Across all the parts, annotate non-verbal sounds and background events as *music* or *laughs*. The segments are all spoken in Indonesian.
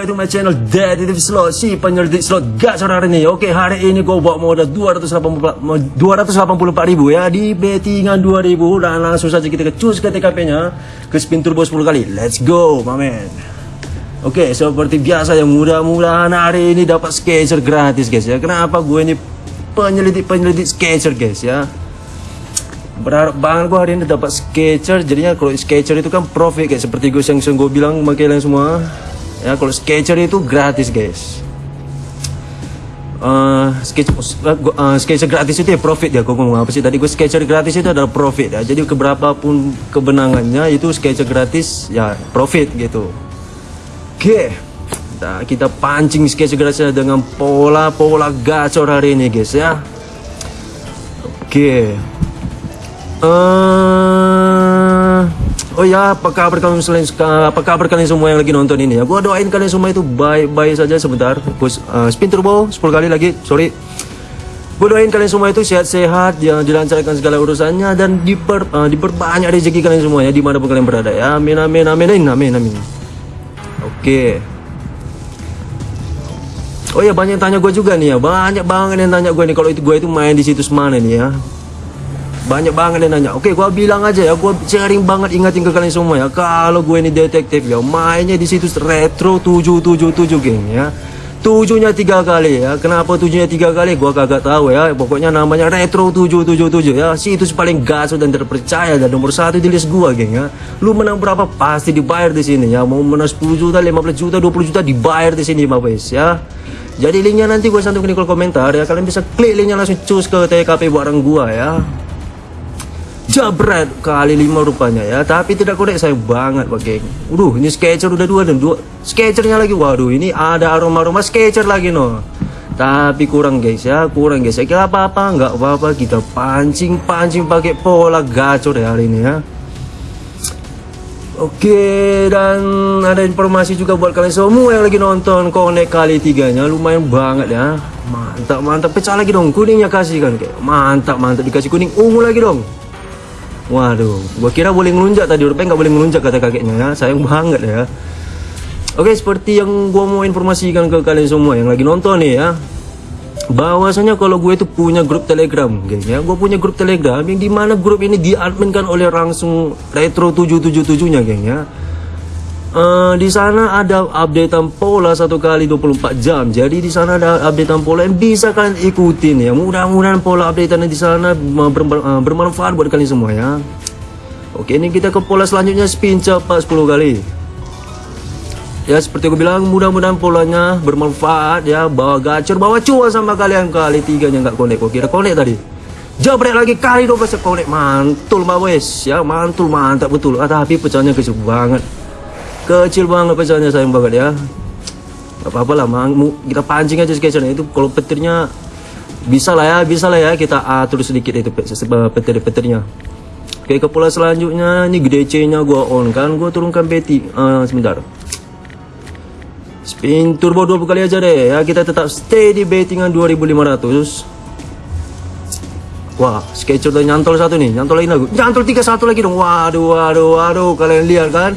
back to my channel. Detective Slot Si penyelidik slot gacor hari ini. Oke, hari ini gue bawa modal 284 ribu ya. Di bettingan 2000 Dan langsung saja kita ke cus ke TKP nya Ke spin turbo 10 kali. Let's go my man. Oke, seperti biasa ya. Mudah-mudahan hari ini dapat sketcher gratis guys ya. Kenapa gue ini penyelidik-penyelidik sketcher guys ya? Berharap banget gue hari ini dapat sketcher jadinya kalau sketcher itu kan profit kayak seperti gue yang, yang gue bilang sama kalian semua ya kalau sketcher itu gratis guys uh, sketch, uh, gratis itu ya profit ya gue ngomong apa sih tadi gue sketcher gratis itu adalah profit ya jadi keberapa pun kebenangannya itu sketcher gratis ya profit gitu oke okay. nah, kita pancing sketcher gratis dengan pola-pola gacor hari ini guys ya oke okay. Uh, oh ya, apa kabar kalian selain apa kabar kalian semua yang lagi nonton ini ya? Gua doain kalian semua itu baik-baik saja sebentar. Gua uh, spin turbo 10 kali lagi. Sorry. Gua doain kalian semua itu sehat-sehat, ya dilancarkan segala urusannya dan diper, uh, diperbanyak rezeki kalian semua ya di mana pun kalian berada ya. Amin amin amin amin amin. Oke. Okay. Oh ya banyak yang tanya gue juga nih ya, banyak banget yang tanya gue nih kalau itu gue itu main di situs mana nih ya banyak banget yang nanya. Oke gue bilang aja ya gue sering banget ingatin ke kalian semua ya. Kalau gue ini detektif ya mainnya di situs retro 777 geng ya. Tujuhnya tiga kali ya. Kenapa tujuhnya tiga kali? Gue kagak tahu ya. Pokoknya namanya retro 777 ya. Situs paling gas dan terpercaya dan nomor satu di list gue geng ya. Lu menang berapa? Pasti dibayar di sini ya. Mau menang 10 juta 15 juta 20 juta dibayar di sini Bapak ya. Jadi linknya nanti gue santumin di kolom komentar ya. Kalian bisa klik linknya langsung cus ke TKP barang gue ya jabret kali lima rupanya ya. Tapi tidak konek saya banget pak geng Waduh ini sketcher udah dua dan dua. Sketchernya lagi waduh ini ada aroma-aroma sketcher lagi no. Tapi kurang guys ya kurang guys. Saya kira apa-apa nggak apa-apa. Kita pancing-pancing pakai pola gacor ya hari ini ya. Oke dan ada informasi juga buat kalian semua yang lagi nonton konek kali tiganya. Lumayan banget ya. Mantap mantap pecah lagi dong kuningnya kasih kan mantap mantap dikasih kuning ungu lagi dong Waduh, gua kira boleh ngelunjak tadi, rupanya nggak boleh ngelunjak kata kakeknya ya. Sayang banget ya. Oke, seperti yang gua mau informasikan ke kalian semua yang lagi nonton nih ya. Bahwasanya kalau gue itu punya grup Telegram, geng ya. Gue punya grup Telegram yang di mana grup ini diadminkan oleh langsung Retro 777-nya, geng ya. Uh, di sana ada updatean pola satu kali 24 jam. Jadi di sana ada updatean pola yang bisa kalian ikutin ya. Mudah-mudahan pola updatean di sana uh, bermanfaat buat kalian semua ya. Oke, ini kita ke pola selanjutnya spin cepat 10 kali. Ya seperti aku bilang mudah-mudahan polanya bermanfaat ya. Bawa gacor, bawa cuan sama kalian kali tiganya nggak konek. Kok kira konek tadi? Jabret lagi kali 12 konek mantul mbak wes ya mantul mantap betul. Ah, tapi pecahnya kecil banget kecil banget pesannya sayang banget ya. Gak apa-apa lah mang. Kita pancing aja sketchernya itu kalau petirnya bisa lah ya bisa lah ya. Kita atur sedikit itu petir-petirnya. Oke ke pola selanjutnya. Ini gede C nya gua on. Kan gua turunkan beti uh, sebentar. Spin turbo 20 kali aja deh. Ya kita tetap stay di bettingan 2500 wah sketcher udah nyantol satu nih. Nyantol lagi nyantol tiga satu lagi dong. Waduh waduh waduh. Kalian lihat kan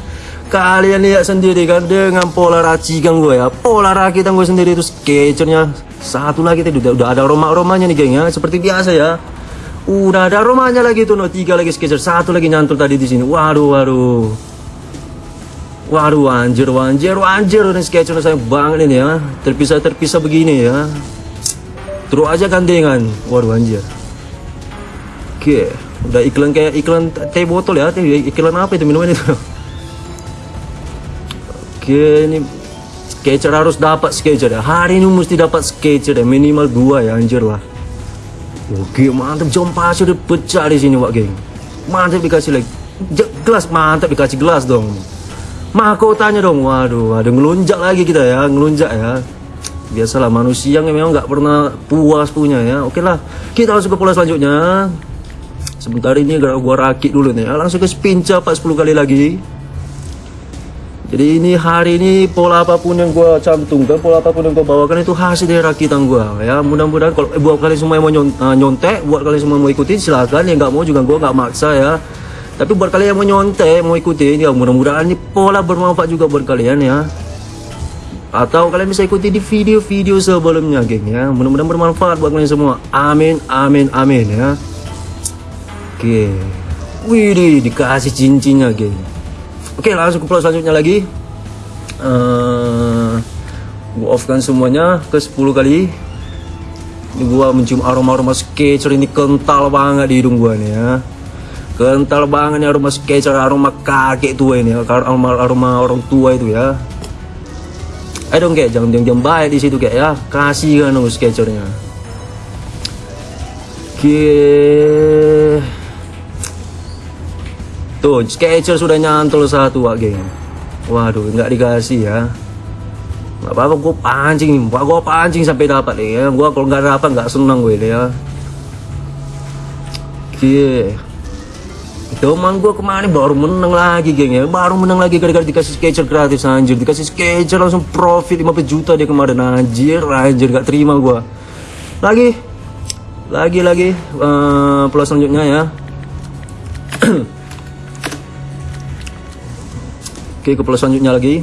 kalian lihat sendiri kan dengan pola racikan gue ya. Pola rakitan gue sendiri itu sketchernya satu lagi tadi udah, udah ada aroma-aromanya nih geng ya. Seperti biasa ya. Udah ada aromanya lagi tuh no tiga lagi sketcher satu lagi nyantul tadi di sini. Waduh waduh. Waduh anjir anjir anjir ini sketcher saya banget ini ya. Terpisah terpisah begini ya. Terus aja gandengan. Waduh anjir. Oke udah iklan kayak iklan teh botol ya. Iklan apa itu minuman itu Oke ini harus dapat sketcher ya hari ini mesti dapat sketcher ya minimal dua ya anjir lah. Oke mantap. Jom pasir udah pecah di sini wak geng. Mantap dikasih lagi. Gelas mantap dikasih gelas dong. Mahkotanya dong waduh ada ngelunjak lagi kita ya ngelunjak ya. Biasalah manusia yang memang nggak pernah puas punya ya. Oke lah kita langsung ke pola selanjutnya. Sebentar ini gua rakit dulu nih langsung ke spin cepat 10 kali lagi jadi ini hari ini pola apa pun yang gue cantumkan pola apa pun yang gue bawakan itu hasil dari rakitan gue ya. Mudah-mudahan kalau eh, buat kalian semua yang mau uh, nyontek buat kalian semua mau ikutin silahkan yang nggak mau juga gue nggak maksa ya. Tapi buat kalian yang mau nyontek mau ikutin ya mudah-mudahan ini pola bermanfaat juga buat kalian ya. Atau kalian bisa ikuti di video-video sebelumnya geng ya. Mudah-mudahan bermanfaat buat kalian semua. Amin amin amin ya. Oke. Wih dikasih cincinnya geng oke langsung ke plot selanjutnya lagi. Uh, gua offkan semuanya ke 10 kali. Ini gua mencium aroma-aroma sketcher ini kental banget di hidung gua nih ya. Kental banget nih aroma sketcher aroma kakek tua ini aroma aroma orang tua itu ya. Ayo dong kayak jangan diam-diam baik di situ kayak ya. Kasih kan dong sketchernya oke tuh sketcher sudah nyantol satu wak geng. Waduh nggak dikasih ya. Nggak apa-apa gue pancing. Gue pancing sampai dapat deh ya. Gue kalau nggak dapat nggak senang gue deh ya. Oke. Teman gue kemarin baru menang lagi geng ya. Baru menang lagi gara-gara dikasih sketcher gratis anjir. Dikasih sketcher langsung profit 50 juta dia kemarin anjir. Anjir gak terima gue Lagi. Lagi lagi. Uh, Plus selanjutnya ya *clears throat* Oke ke plus selanjutnya lagi.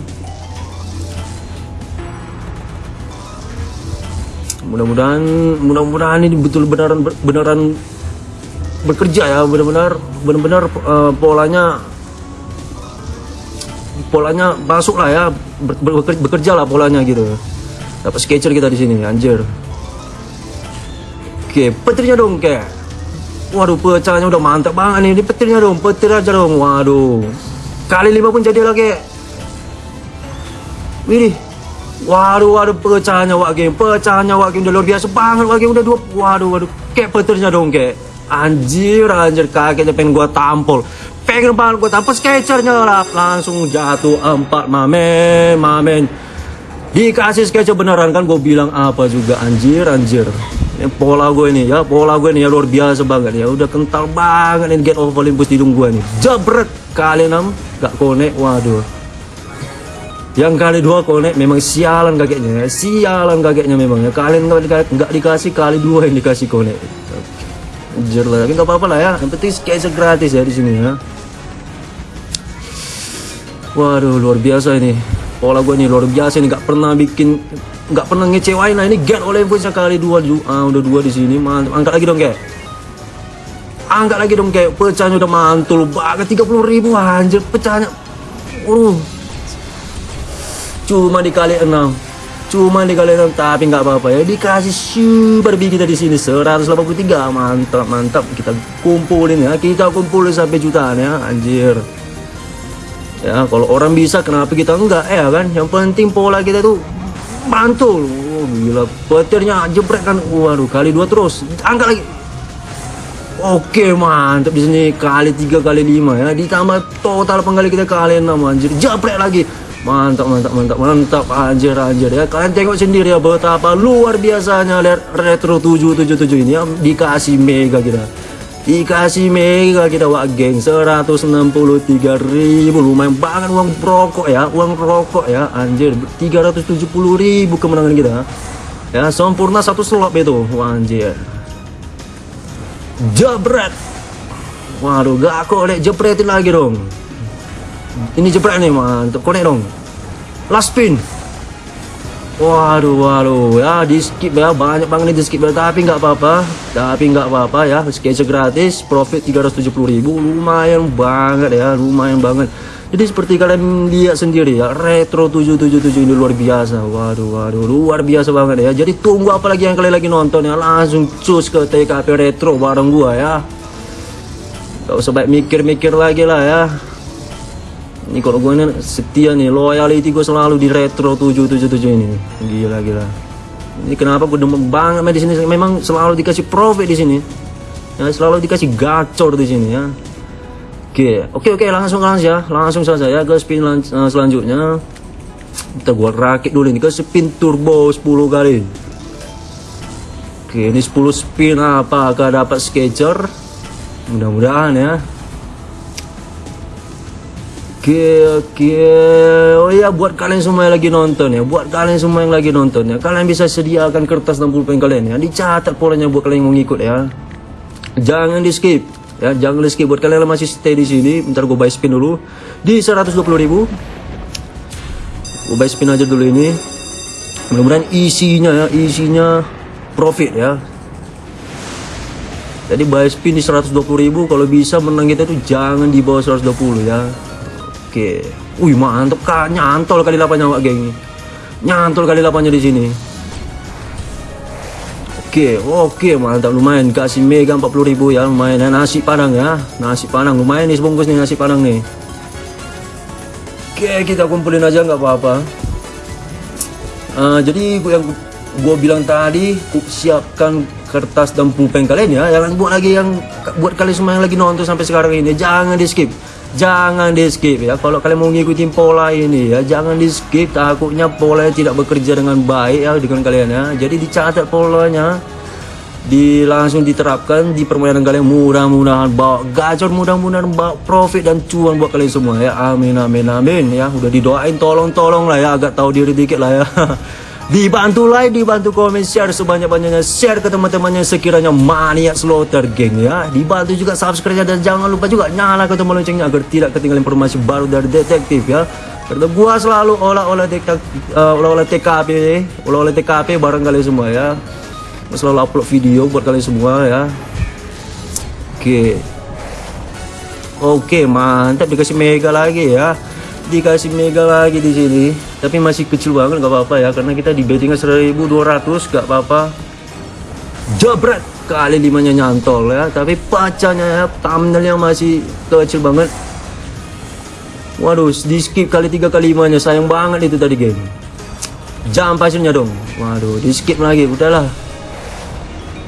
Mudah-mudahan Mudah-mudahan ini betul beneran beneran bekerja ya benar-benar benar-benar uh, polanya polanya masuk lah ya ber, ber, bekerja lah polanya gitu. Dapat sketcher kita di sini anjir. Oke petirnya dong kayak waduh pecahnya udah mantap banget nih ini petirnya dong petir aja dong waduh kali lima pun jadi lagi Widih Waduh, waduh, pecahnya wak game, pecahnya wak game udah luar biasa banget wak game udah dua, waduh, waduh, kayak petirnya dong kayak Anjir, anjir kakeknya pengen gua tampol. Pengen banget gua tampol sketchernya lah. Langsung jatuh empat mamen, mamen. Dikasih sketcher beneran kan gue bilang apa juga anjir, anjir. Ini pola gue ini ya, pola gue ini ya luar biasa banget ya. Udah kental banget ini get of Olympus di hidung gue nih. Jabret kali enam gak konek, waduh. Yang kali dua konek memang sialan kakeknya ya. Sialan kakeknya memang ya. Kalian nggak dikasih kali dua yang dikasih konek. Anjir lah, tapi nggak apa-apa lah ya. Yang penting sketch gratis ya di sini ya. Waduh, luar biasa ini. Pola gue nih luar biasa ini nggak pernah bikin nggak pernah ngecewain lah ini get oleh pun sekali dua ah, udah dua di sini mantap angkat lagi dong kayak angkat lagi dong kayak pecahnya udah mantul banget 30 ribu anjir pecahnya uh cuma dikali enam. Cuma dikali enam tapi nggak apa-apa ya. Dikasih super big kita di sini 183 mantap mantap. Kita kumpulin ya. Kita kumpulin sampai jutaan ya anjir. Ya kalau orang bisa kenapa kita enggak ya kan? Yang penting pola kita tuh mantul. Oh, gila. Petirnya jebret kan. Waduh kali dua terus. Angkat lagi Oke mantap. Di sini kali tiga kali lima ya. Ditambah total penggali kita kali enam anjir. Jebret lagi. Mantap, mantap, mantap, mantap. Anjir, anjir ya. Kalian tengok sendiri ya betapa luar biasanya Retro 777 ini ya. Dikasih mega kita. Dikasih mega kita wak geng. 163 ribu. Lumayan banget uang rokok ya uang rokok ya. Anjir 370 ribu kemenangan kita. Ya sempurna satu slot itu. Wah, anjir jebret. Waduh gak kok lek jepretin lagi dong. Ini jebret nih mantap konek dong. Last spin. Waduh waduh. Ya di skip ya. Banyak banget nih di skip ya. Tapi nggak apa-apa. Tapi nggak apa-apa ya. Sketch gratis. Profit 370.000 lumayan banget ya. Lumayan banget jadi seperti kalian lihat sendiri ya retro 777 ini luar biasa. Waduh waduh luar biasa banget ya. Jadi tunggu apa lagi yang kalian lagi nonton ya. Langsung cus ke TKP retro bareng gua ya. Gak usah baik mikir-mikir lagi lah ya. Ini kalau gue ini setia nih loyalty gue selalu di retro 777 ini. Gila gila. Ini kenapa gue demen banget di sini? Memang selalu dikasih profit di sini. Ya selalu dikasih gacor di sini ya oke oke oke langsung langsung ya. Langsung saja ya ke spin uh, selanjutnya. Kita buat rakit dulu ini ke spin turbo 10 kali. Oke ini 10 spin apakah dapat sketcher mudah-mudahan ya. Oke oke. Oh ya buat kalian semua yang lagi nonton ya. Buat kalian semua yang lagi nonton ya. Kalian bisa sediakan kertas 60 poin kalian ya. Dicatat polanya buat kalian yang mau ngikut ya. Jangan di skip ya jangan di skip buat kalian yang masih stay di sini. Bentar gue buy spin dulu. Di 120.000 gue buy spin aja dulu ini. Mudah-mudahan isinya ya isinya profit ya. Jadi buy spin di 120.000 kalau bisa menang kita tuh jangan di bawah 120 ya. Oke. Wih mantap kan nyantol kali 8 nyawa geng nyantol kali 8 nya di sini Oke, oke mantap lumayan. Kasih mega 40.000 ya lumayan. Ya nasi padang ya. Nasi padang lumayan nih sebungkus nih nasi padang nih. Oke kita kumpulin aja nggak apa-apa. Uh, jadi yang gue bilang tadi siapkan kertas dan pulpen kalian ya. Jangan buat lagi yang buat kalian semua yang lagi nonton sampai sekarang ini jangan di skip jangan di skip ya. Kalau kalian mau ngikutin pola ini ya jangan di skip takutnya pola tidak bekerja dengan baik ya dengan kalian ya. Jadi dicatat polanya. Di langsung diterapkan di permainan kalian. Mudah-mudahan bawa gacor mudah-mudahan bawa profit dan cuan buat kalian semua ya. Amin amin amin ya. Udah didoain tolong-tolong lah ya. Agak tahu diri dikit lah ya *laughs* Dibantu like, dibantu komen, share sebanyak-banyaknya. Share ke teman-temannya sekiranya maniak slaughter geng ya. Dibantu juga subscribe dan jangan lupa juga nyalakan tombol loncengnya Agar tidak ketinggalan informasi baru dari detektif ya. Karena gua selalu olah-olah uh, olah-olah TKP Olah-olah TKP bareng kalian semua ya. Gua Selalu upload video buat kalian semua ya. Oke. Oke mantap. Dikasih mega lagi ya dikasih mega lagi di sini. Tapi masih kecil banget nggak apa-apa ya. Karena kita di bettingnya 1200 nggak apa-apa. Jabret kali limanya nyantol ya. Tapi pacanya ya thumbnailnya masih kecil banget. Waduh di skip kali tiga kali limanya. Sayang banget itu tadi game. Jam pasirnya dong. Waduh di skip lagi. Udahlah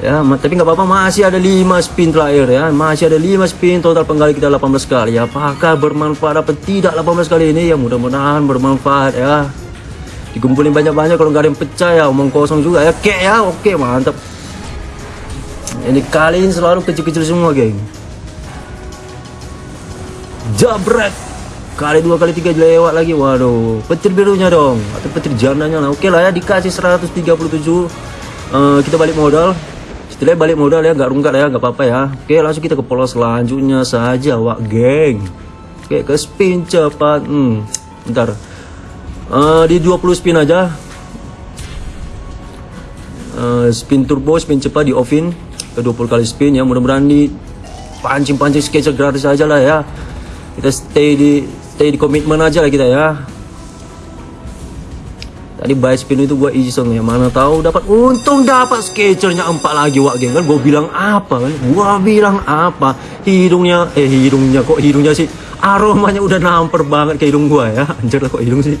ya tapi nggak apa-apa masih ada 5 spin terakhir ya. Masih ada 5 spin total penggali kita 18 kali. Apakah bermanfaat apa tidak 18 kali ini? Ya mudah-mudahan bermanfaat ya. Dikumpulin banyak-banyak kalau nggak ada yang pecah ya omong kosong juga. Ya kek ya oke mantap. Ini kali ini selalu kecil-kecil semua geng. Jabret! Kali dua kali tiga lewat lagi waduh. Petir birunya dong atau petir jandanya lah. Oke lah ya dikasih 137 uh, kita balik modal setelah balik modal ya nggak rungkat ya nggak apa-apa ya. Oke langsung kita ke pola selanjutnya saja wak geng. Oke ke spin cepat. Hmm bentar. Uh, di 20 spin aja. Uh, spin turbo spin cepat di offin ke 20 kali spin ya mudah-mudahan di pancing-pancing sketcher gratis aja lah ya. Kita stay di stay di komitmen aja lah kita ya Tadi buy spin itu gue iseng ya Mana tahu dapat. Untung dapat sketchernya empat lagi wak geng. Kan Gue bilang apa kan? Gue bilang apa? Hidungnya Eh hidungnya kok hidungnya sih? Aromanya udah namper banget ke hidung gue ya. Anjir lah kok hidung sih?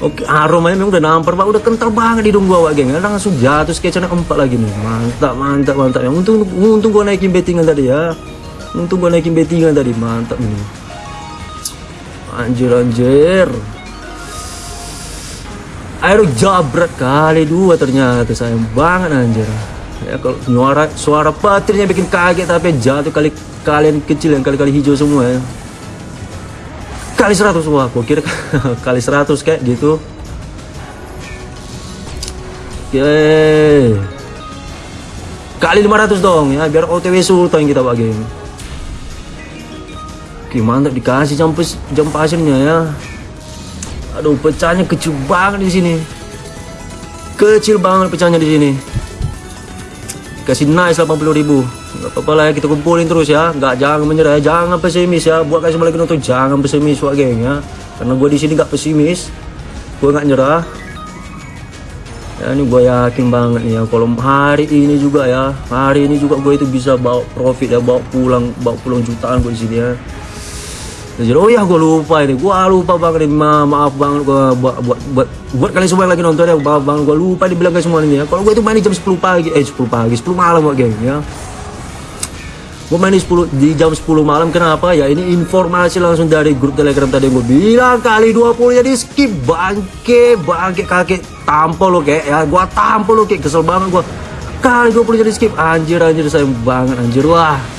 Oke aromanya memang udah namper banget Udah kental banget di hidung gue wak geng. Kan Langsung jatuh sketchernya empat lagi nih. Mantap mantap mantap. Ya Untung, untung gue naikin bettingan tadi ya. Untung gue naikin bettingan tadi. Mantap nih. Anjir anjir air jabret kali dua ternyata. Sayang banget anjir. Ya kalau suara suara petirnya bikin kaget tapi jatuh kali kalian kecil yang kali-kali hijau semua ya. Kali 100 wah gua kira *laughs* kali 100 kayak gitu. Oke. Kali 500 dong ya biar OTW sultan kita bagi mantap dikasih jam, jam pasirnya ya Aduh, pecahnya kecil banget di sini. Kecil banget pecahnya di sini. Kasih nice 80 ribu. Gak apa-apa lah ya, kita kumpulin terus ya. Gak jangan menyerah ya, jangan pesimis ya. Buat kasih balik nonton jangan pesimis wak geng ya. Karena gue di sini gak pesimis. Gue gak nyerah. Ya ini gue yakin banget nih ya kalau hari ini juga ya hari ini juga gue itu bisa bawa profit ya bawa pulang bawa pulang jutaan gue di sini ya jadi oh ya gue lupa ini, gue lupa banget ini, Ma maaf banget gue buat buat buat buat kalian semua yang lagi nonton ya, maaf banget gue lupa dibilang ke semua ini ya. Kalau gue itu main jam 10 pagi, eh 10 pagi, 10 malam gue geng ya. Gue main di 10 di jam 10 malam. Kenapa? Ya? Ini informasi langsung dari grup Telegram tadi. Gue bilang kali 20 jadi skip. Bangke bangke kakek tampol lo kayak ya, gue tampol lo kayak kesel banget gue kali 20 jadi skip. Anjir anjir sayang banget anjir. Wah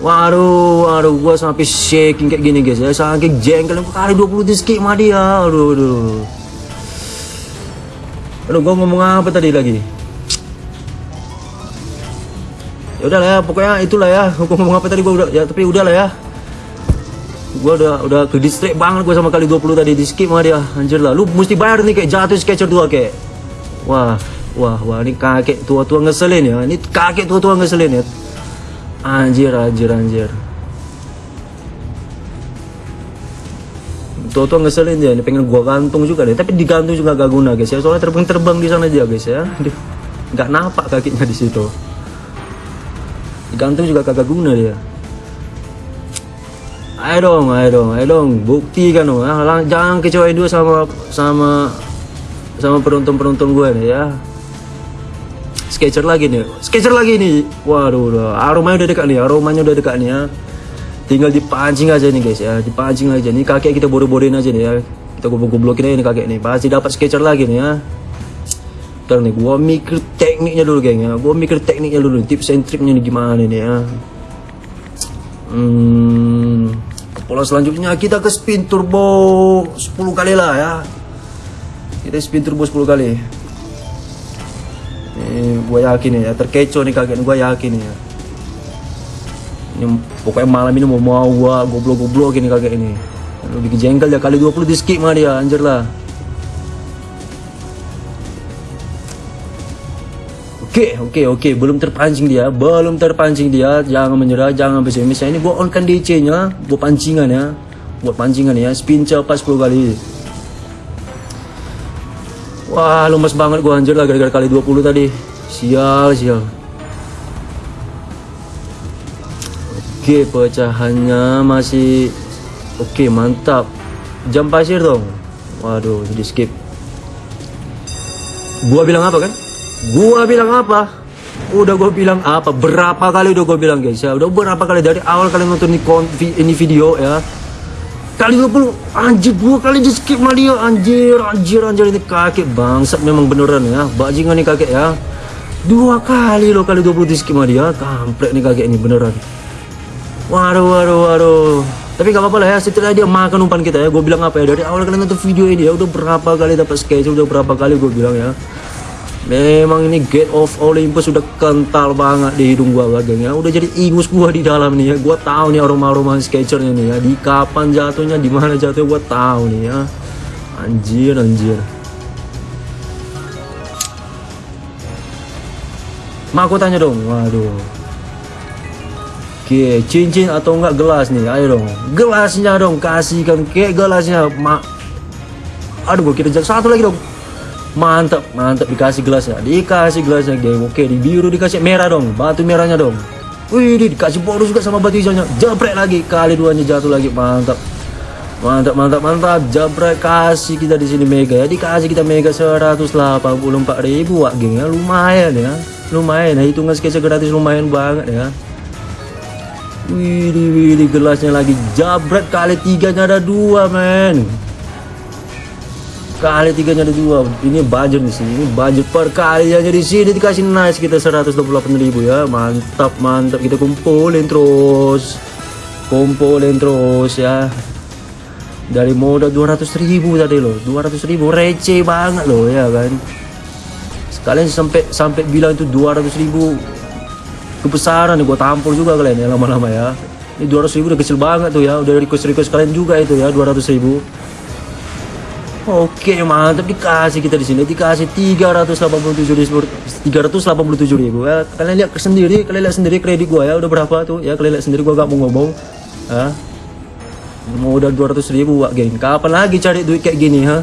Waduh, waduh, gua sampai shaking kayak gini guys. Ya, saking jengkel kali 20 di skip mah dia, aduh, aduh. Aduh, gua ngomong apa tadi lagi? ya udahlah ya pokoknya itulah ya. Gua ngomong apa tadi gua udah ya tapi udahlah ya. Gua udah udah ke distract banget gua sama kali 20 tadi di skip sama dia. Anjir lah lu mesti bayar nih kayak jatuh sketcher dua kayak. Wah wah wah ini kakek tua-tua ngeselin ya. Ini kakek tua-tua ngeselin ya anjir anjir anjir. Tua-tua ngeselin dia ini pengen gua gantung juga deh tapi digantung juga gak guna guys ya. Soalnya terbang-terbang di sana dia guys ya. Nggak napak kakinya di situ. Digantung juga kagak guna dia. Ayo dong ayo dong ayo dong. Buktikan dong ya. Jangan kecewain dua sama sama sama penonton-penonton gue nih ya sketcher lagi nih. Sketcher lagi nih. Waduh udah. Aromanya udah dekat nih aromanya udah dekat nih ya. Tinggal dipancing aja nih guys ya. Dipancing aja. Nih kakek kita bodoh-bodohin aja nih ya. Kita goblok-goblokin aja nih kakek nih. Pasti dapat sketcher lagi nih ya. Ntar nih gua mikir tekniknya dulu geng ya. Gua mikir tekniknya dulu tips and triknya nih gimana nih ya. Hmm pola selanjutnya kita ke spin turbo 10 kali lah ya. Kita spin turbo 10 kali ini gua yakin ya terkecoh nih nih gua yakin ya. Ini pokoknya malam ini mau mau gua goblok-goblok ini kakek ini. Lu bikin jengkel ya kali 20 di skip mah dia anjir lah. Oke, oke, oke, belum terpancing dia, belum terpancing dia, jangan menyerah, jangan pesimis. Ini gua onkan DC-nya, gua pancingan ya, buat pancingan ya, spin cepat 10 kali. Wah, lemes banget gua anjir lah gara-gara kali 20 tadi. Sial, sial. Oke, pecahannya masih oke, mantap. Jam pasir dong. Waduh, di skip. Gua bilang apa kan? Gua bilang apa? Udah gua bilang apa? Berapa kali udah gua bilang guys ya? Udah berapa kali dari awal kalian nonton ini video ya? Kali 20 anjir dua kali di skip sama dia. Anjir anjir anjir ini kakek bangsat memang beneran ya. Bajingan nih kakek ya. Dua kali loh kali 20 di skip sama dia. Kampret nih kakek ini beneran. Waduh waduh waduh. Tapi gak apa-apa lah ya setidaknya dia makan umpan kita ya. Gue bilang apa ya dari awal kalian nonton video ini ya udah berapa kali dapat sketch udah berapa kali gue bilang ya memang ini Gate of Olympus sudah kental banget di hidung gua geng ya udah jadi ingus gua di dalam nih ya gua tahu nih aroma-aroma sketchernya nih ya di kapan jatuhnya di mana jatuhnya gua tahu nih ya anjir anjir Ma aku tanya dong, waduh. Oke, cincin atau enggak gelas nih? Ayo dong, gelasnya dong, kasihkan ke gelasnya, mak. Aduh, gua kira satu lagi dong. Mantap, mantap dikasih gelasnya, dikasih gelasnya, geng. Oke, di biru dikasih merah dong, batu merahnya dong. Wih, dikasih bonus juga sama batu hijaunya. Jepret lagi, kali duanya jatuh lagi, mantap. Mantap, mantap, mantap. Jabret kasih kita di sini mega ya. Dikasih kita mega 184.000 ribu wak geng ya. Lumayan ya. Lumayan ya. Hitungan sketsa gratis lumayan banget ya. Wih, wih, gelasnya lagi. Jabret kali tiganya ada dua men. Kali tiganya ada dua. Ini budget di sini. Ini budget per kali aja di sini dikasih nice kita 128.000 ya. Mantap, mantap. Kita kumpulin terus. Kumpulin terus ya dari modal 200 ribu tadi loh 200 ribu receh banget loh ya kan sekalian sampai sampai bilang itu 200 ribu kebesaran nih gua tampol juga kalian ya lama-lama ya ini 200 ribu udah kecil banget tuh ya udah request request kalian juga itu ya 200 ribu Oke mantap. Dikasih kita di sini. Dikasih 387 ribu. 387 ribu. Ya kalian lihat sendiri. Kalian lihat sendiri kredit gua ya. Udah berapa tuh? Ya kalian lihat sendiri. Gua gak mau ngomong. Ya. Modal 200 ribu wak geng. Kapan lagi cari duit kayak gini ha?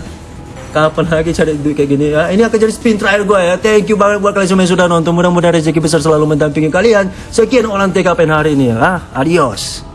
Kapan lagi cari duit kayak gini ya ini akan jadi spin trial gue ya. Thank you banget buat kalian semua yang sudah nonton. Mudah-mudahan rezeki besar selalu mendampingi kalian. Sekian olah TKPN hari ini ya adios